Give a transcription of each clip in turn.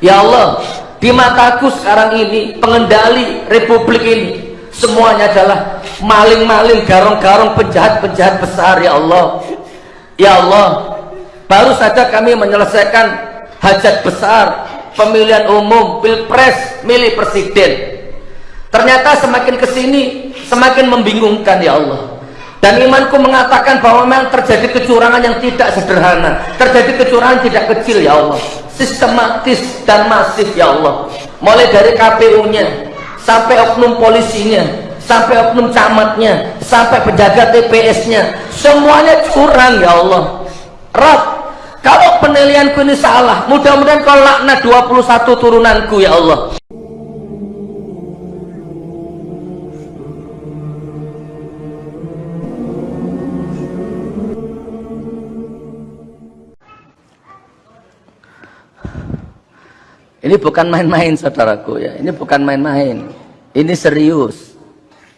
Ya Allah, di mataku sekarang ini pengendali republik ini semuanya adalah maling-maling, garong-garong, penjahat-penjahat besar ya Allah. Ya Allah, baru saja kami menyelesaikan hajat besar pemilihan umum, pilpres, milih presiden. Ternyata semakin ke sini semakin membingungkan ya Allah. Dan imanku mengatakan bahwa memang terjadi kecurangan yang tidak sederhana. Terjadi kecurangan tidak kecil ya Allah. Sistematis dan masif ya Allah. Mulai dari KPU-nya, sampai oknum polisinya, sampai oknum camatnya, sampai penjaga TPS-nya. Semuanya curang ya Allah. Rab, kalau penilaianku ini salah, mudah-mudahan kau laknat 21 turunanku ya Allah. Ini bukan main-main saudaraku ya. Ini bukan main-main. Ini serius.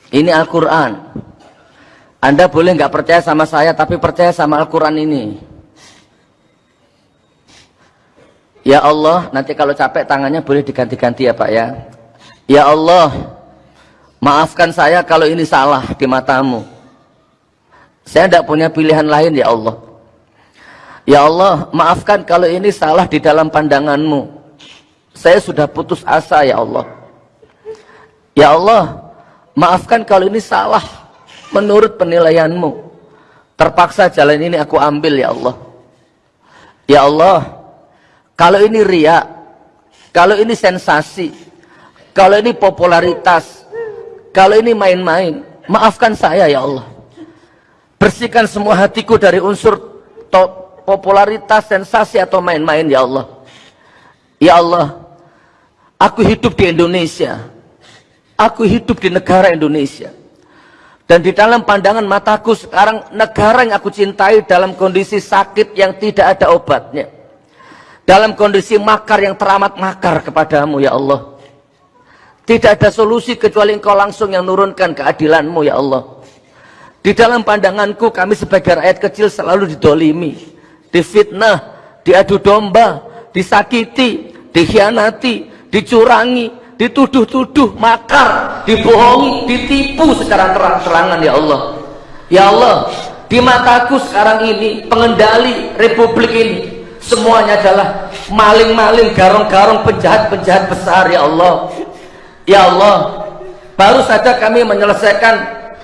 Ini Al-Quran. Anda boleh nggak percaya sama saya, tapi percaya sama Al-Quran ini. Ya Allah, nanti kalau capek tangannya boleh diganti-ganti ya Pak ya. Ya Allah, maafkan saya kalau ini salah di matamu. Saya tidak punya pilihan lain ya Allah. Ya Allah, maafkan kalau ini salah di dalam pandanganmu saya sudah putus asa ya Allah. Ya Allah maafkan kalau ini salah menurut penilaianmu. Terpaksa jalan ini aku ambil ya Allah. Ya Allah kalau ini ria kalau ini sensasi kalau ini popularitas kalau ini main-main maafkan saya ya Allah. Bersihkan semua hatiku dari unsur popularitas, sensasi atau main-main ya Allah. Ya Allah Aku hidup di Indonesia. Aku hidup di negara Indonesia. Dan di dalam pandangan mataku sekarang negara yang aku cintai dalam kondisi sakit yang tidak ada obatnya. Dalam kondisi makar yang teramat makar kepadamu ya Allah. Tidak ada solusi kecuali engkau langsung yang nurunkan keadilanmu ya Allah. Di dalam pandanganku kami sebagai rakyat kecil selalu didolimi. Difitnah, diadu domba, disakiti, dikhianati, dicurangi, dituduh-tuduh, makar, dibohongi, ditipu secara terang-terangan ya Allah. Ya Allah, di mataku sekarang ini pengendali republik ini semuanya adalah maling-maling, garong-garong, penjahat-penjahat besar ya Allah. Ya Allah, baru saja kami menyelesaikan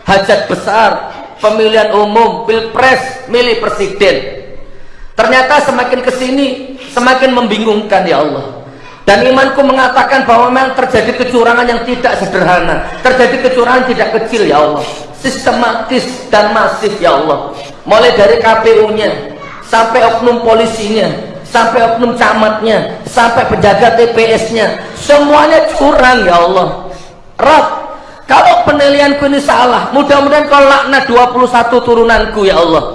hajat besar pemilihan umum, pilpres, milih presiden. Ternyata semakin ke sini semakin membingungkan ya Allah. Dan imanku mengatakan bahwa memang terjadi kecurangan yang tidak sederhana. Terjadi kecurangan tidak kecil ya Allah. Sistematis dan masif ya Allah. Mulai dari KPU-nya, sampai oknum polisinya, sampai oknum camatnya, sampai penjaga TPS-nya. Semuanya curang ya Allah. Rab, kalau penilaianku ini salah, mudah-mudahan kau laknat 21 turunanku ya Allah.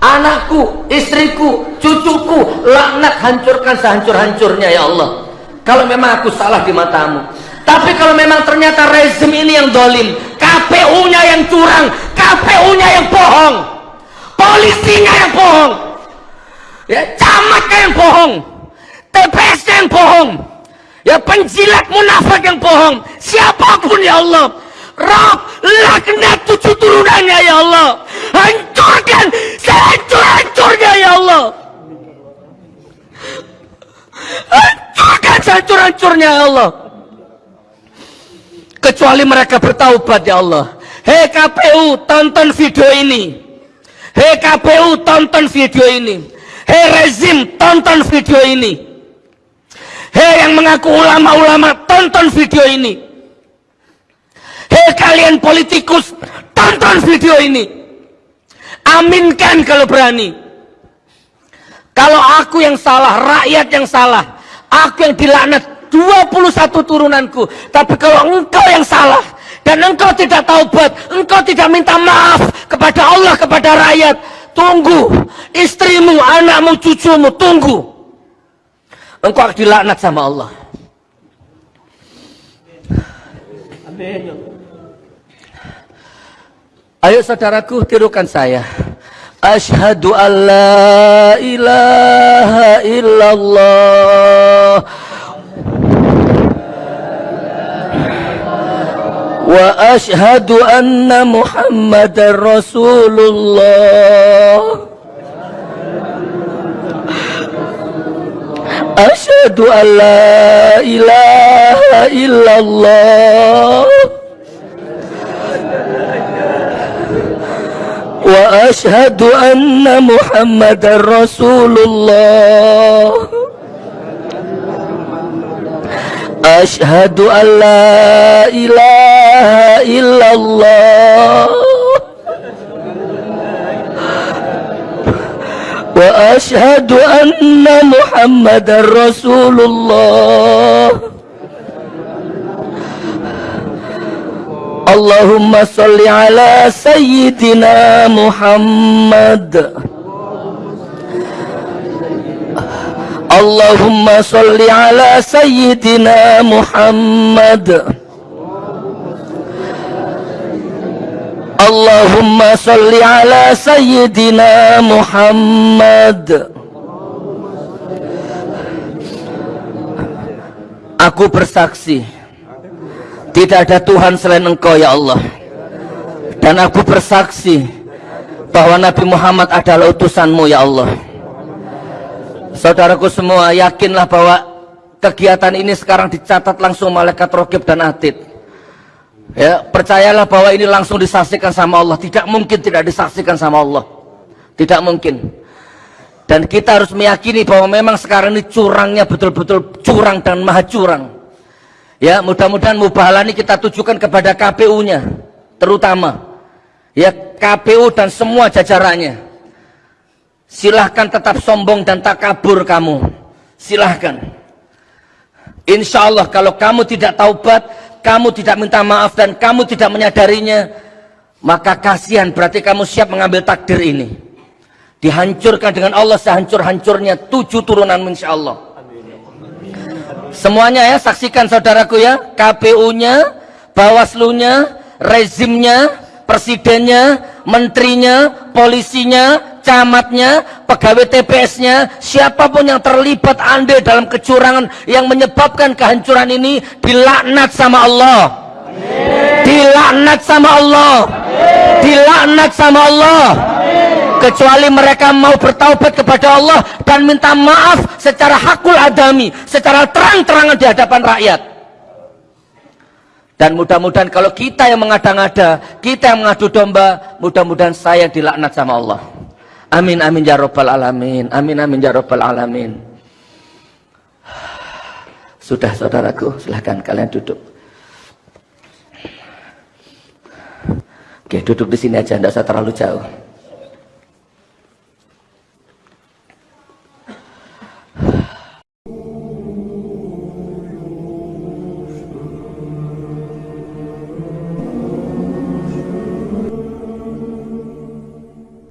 Anakku, istriku, cucuku, laknat hancurkan sehancur-hancurnya ya Allah kalau memang aku salah di matamu. Tapi kalau memang ternyata rezim ini yang dolim KPU-nya yang curang KPU-nya yang bohong polisinya yang bohong ya camatnya yang bohong TPS-nya yang bohong ya penjilat munafik yang bohong siapa pun ya Allah. Rob laknat tujuh turunannya ya Allah. Hancurkan sehancur-hancurnya ya Allah hancurkan sehancur-hancurnya ya Allah. Kecuali mereka bertaubat ya Allah. Hei KPU tonton video ini. Hei KPU tonton video ini. Hei rezim tonton video ini. Hei yang mengaku ulama-ulama tonton video ini. Hei kalian politikus tonton video ini. Aminkan kalau berani. Kalau aku yang salah, rakyat yang salah, aku yang dilaknat 21 turunanku. Tapi kalau engkau yang salah dan engkau tidak taubat, engkau tidak minta maaf kepada Allah, kepada rakyat, tunggu. Istrimu, anakmu, cucumu, tunggu. Engkau akan dilaknat sama Allah. Amin. Ayo saudaraku, tirukan saya. Ashhadu an la ilaha illallah وأشهد أن محمد رسول الله. أشهد أن لا إله إلا الله. وأشهد أن محمد رسول الله. أشهد أن لا إله إلا الله. وأشهد أن محمد رسول الله. اللهم صل على سيدنا محمد. Allahumma salli ala sayyidina Muhammad. Allahumma salli ala sayyidina Muhammad. Aku bersaksi Tidak ada Tuhan selain engkau ya Allah. Dan aku bersaksi Bahwa Nabi Muhammad adalah utusanmu ya Allah. Saudaraku semua yakinlah bahwa kegiatan ini sekarang dicatat langsung malaikat rokib dan atid. Ya, percayalah bahwa ini langsung disaksikan sama Allah. Tidak mungkin tidak disaksikan sama Allah. Tidak mungkin. Dan kita harus meyakini bahwa memang sekarang ini curangnya betul-betul curang dan maha curang. Ya, mudah-mudahan mubahala ini kita tujukan kepada KPU-nya terutama. Ya, KPU dan semua jajarannya silahkan tetap sombong dan tak kabur kamu. Silahkan. Insya Allah kalau kamu tidak taubat kamu tidak minta maaf dan kamu tidak menyadarinya maka kasihan berarti kamu siap mengambil takdir ini. Dihancurkan dengan Allah sehancur-hancurnya tujuh turunan insya Allah semuanya ya saksikan saudaraku ya. KPU-nya Bawaslu-nya rezimnya presidennya menterinya polisinya camatnya, pegawai TPS-nya, siapa pun yang terlibat andil dalam kecurangan yang menyebabkan kehancuran ini dilaknat sama Allah. Dilaknat sama Allah. Dilaknat sama Allah. Kecuali mereka mau bertaubat kepada Allah dan minta maaf secara hakul adami, secara terang-terangan di hadapan rakyat. Dan mudah-mudahan kalau kita yang mengada-ngada, kita yang mengadu domba, mudah-mudahan saya dilaknat sama Allah. Amin amin ya rabbal alamin. Amin amin ya rabbal alamin. Sudah saudaraku, silahkan kalian duduk. Oke, duduk di sini aja, tidak usah terlalu jauh.